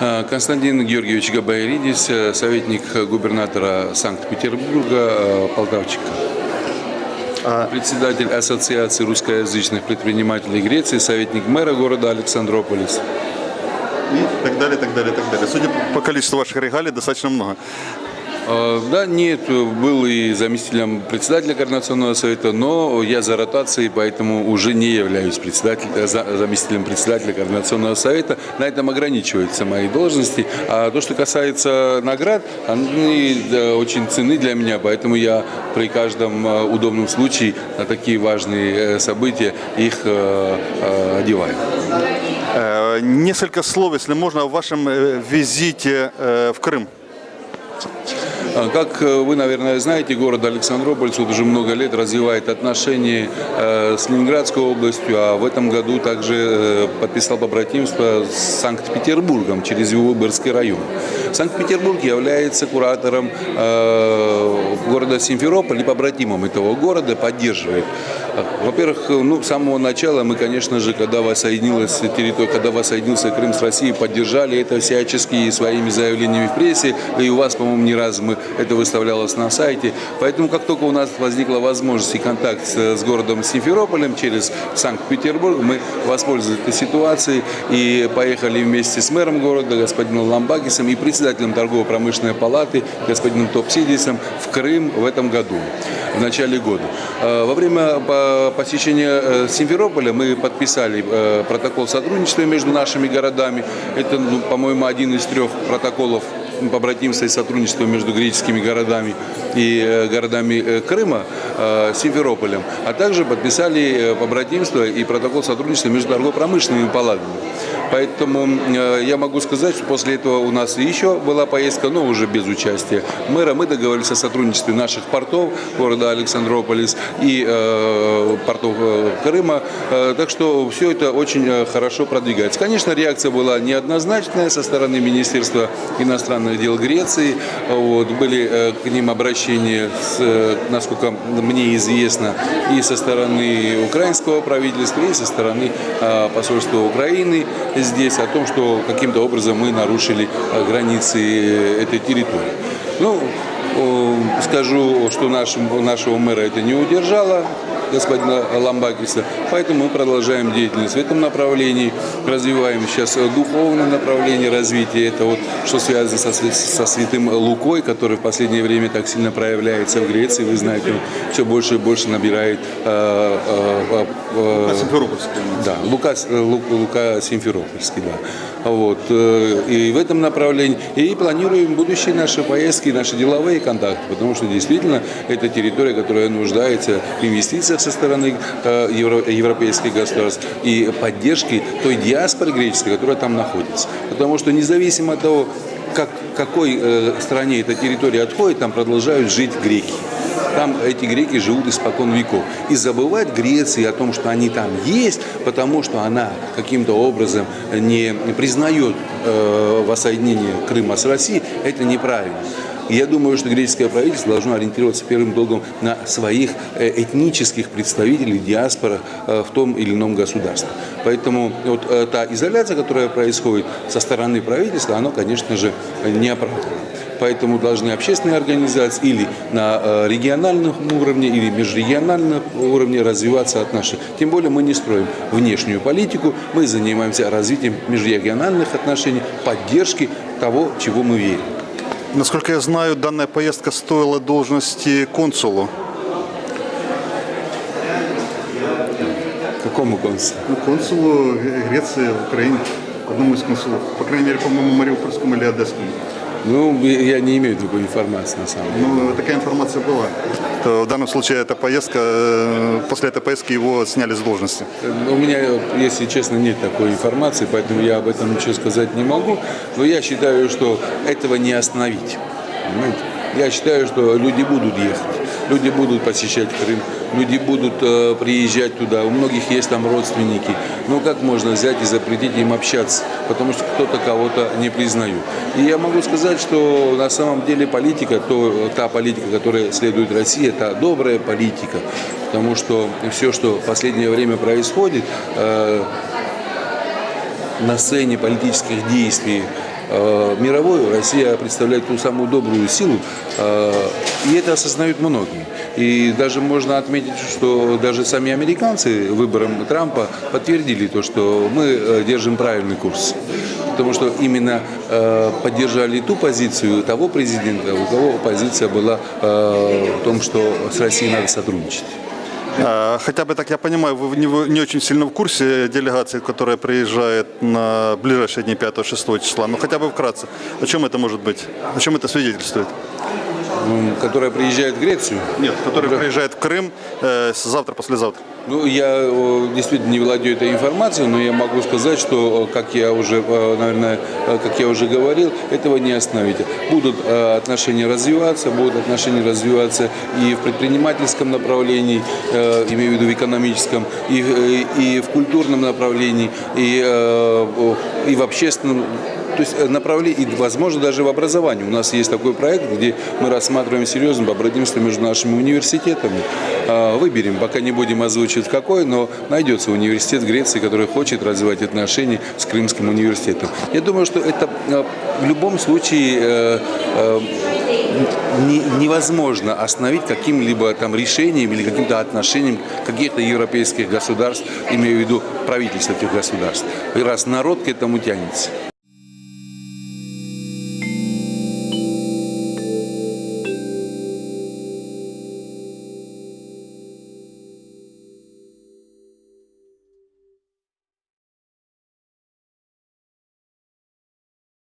Э, Константин Георгиевич Габайридис, э, советник губернатора Санкт-Петербурга, э, Полтавчика. Председатель Ассоциации русскоязычных предпринимателей Греции, советник мэра города Александрополис. И так далее, так далее, так далее. Судя по количеству ваших регалий, достаточно много. Э, Да, нет, был и заместителем председателя Координационного совета, но я за ротацией, поэтому уже не являюсь председателем, э, за- заместителем председателя Координационного совета. На этом ограничиваются мои должности. А то, что касается наград, они очень ценны для меня, поэтому я при каждом э, удобном случае на такие важные события их одеваю. Несколько слов, если можно, о вашем визите в Крым. А, Как э, вы, наверное, знаете, город Александрополь вот уже много лет развивает отношения э, с Ленинградской областью, а в этом году также э, подписал побратимство с Санкт-Петербургом через его Выборгский район. Санкт-Петербург является куратором э, города Симферополь и побратимом этого города, поддерживает. Во-первых, ну, с самого начала мы, конечно же, когда воссоединилась территория, когда воссоединился Крым с Россией, поддержали это всячески своими заявлениями в прессе, и у вас, по-моему, не раз мы это выставлялось на сайте. Поэтому, как только у нас возникла возможность и контакт с, городом Симферополем через Санкт-Петербург, мы воспользовались этой ситуацией и поехали вместе с мэром города, господином Ламбакисом, и председателем торгово-промышленной палаты, господином Топсидисом в Крым в этом году, в начале года. Э, Во время по- посещения э, Симферополя мы подписали э, протокол сотрудничества между нашими городами. Это, ну, по-моему, один из трех протоколов побратимства и сотрудничества между греческими городами и э, городами э, Крыма, э, Симферополем, а также подписали э, побратимство и протокол сотрудничества между торгово-промышленными палатами. Поэтому э, я могу сказать, что после этого у нас еще была поездка, но уже без участия мэра. Мы договорились о сотрудничестве наших портов города Александрополис и э, портов э, Крыма. Э, так что все это очень хорошо продвигается. Конечно, реакция была неоднозначная со стороны Министерства иностранных дел Греции. Вот, были к ним обращения, с, насколько мне известно, и со стороны украинского правительства, и со стороны посольства Украины здесь о том, что каким-то образом мы нарушили границы этой территории. Ну, э, скажу, что нашим, нашего мэра это не удержало, господина Ламбакиса, поэтому мы продолжаем деятельность в этом направлении, развиваем сейчас э, духовное направление развития, это вот что связано со, со святым Лукой, который в последнее время так сильно проявляется в Греции, вы знаете, он все больше и больше набирает э, э, э, Симферопольский. да, Лука, э, Лу- Лука Симферопольский, да. Вот. э, И в этом направлении. И планируем будущие наши поездки, наши деловые контакты, потому что действительно это территория, которая нуждается в инвестициях со стороны э, евро- европейских государств и поддержки той диаспоры греческой, которая там находится. Потому что независимо от того, как, какой э, стране эта территория отходит, там продолжают жить греки. Там эти греки живут испокон веков. И забывать Греции о том, что они там есть, потому что она каким-то образом не признает э, воссоединение Крыма с Россией, это неправильно. Я думаю, что греческое правительство должно ориентироваться первым долгом на своих э, этнических представителей диаспора э, в том или ином государстве. Поэтому вот э, та изоляция, которая происходит со стороны правительства, она, конечно же, не оправдана. Поэтому должны общественные организации или на региональном уровне, или межрегиональном уровне развиваться отношения. Тем более мы не строим внешнюю политику, мы занимаемся развитием межрегиональных отношений, поддержки того, чего мы верим. Насколько я знаю, данная поездка стоила должности консулу. Какому концу? Ну, консулу Греции в Украине, одному из консулов. По крайней мере, по-моему, Мариупольскому или Одесскому. Ну, я не имею такой информации на самом деле. Ну, такая информация была. То в данном случае эта поездка, э, после этой поездки его сняли с должности. У меня, если честно, нет такой информации, поэтому я об этом ничего сказать не могу. Но я считаю, что этого не остановить. Понимаете? Я считаю, что люди будут ехать, люди будут посещать Крым, люди будут э, приезжать туда, у многих есть там родственники. Но как можно взять и запретить им общаться, потому что кто-то кого-то не признает. И я могу сказать, что на самом деле политика, то, та политика, которая следует России, это добрая политика, потому что все, что в последнее время происходит, э, на сцене политических действий э, мировой Россия представляет ту самую добрую силу, э, и это осознают многие. И даже можно отметить, что даже сами американцы выбором Трампа подтвердили то, что мы э, держим правильный курс. Потому что именно поддержали ту позицию того президента, у кого позиция была в том, что с Россией надо сотрудничать. А, Хотя бы так я понимаю, вы не, вы не очень сильно в курсе делегации, которая приезжает на ближайшие дни 5-6 числа. Ну хотя бы вкратце. О чем это может быть? О чем это свидетельствует? Которая приезжает в Грецию. Нет, который приезжает в Крым э, с- завтра, послезавтра. Ну, я действительно не владею этой информацией, но я могу сказать, что, как я уже, наверное, как я уже говорил, этого не остановить. Будут э, отношения развиваться, будут отношения развиваться и в предпринимательском направлении, э, имею в виду в экономическом, и, э, и в культурном направлении, и, и в общественном то есть э, направление, и, возможно, даже в образовании. У нас есть такой проект, где мы рассматриваем серьезно побратимство между нашими университетами. А, Выберем, пока не будем озвучивать какой, но найдется университет Греции, который хочет развивать отношения с Крымским университетом. Я думаю, что это э, в любом случае э, не- невозможно остановить каким-либо там решением или каким-то отношением каких-то европейских государств, имею в виду правительства этих государств. Раз народ к этому тянется.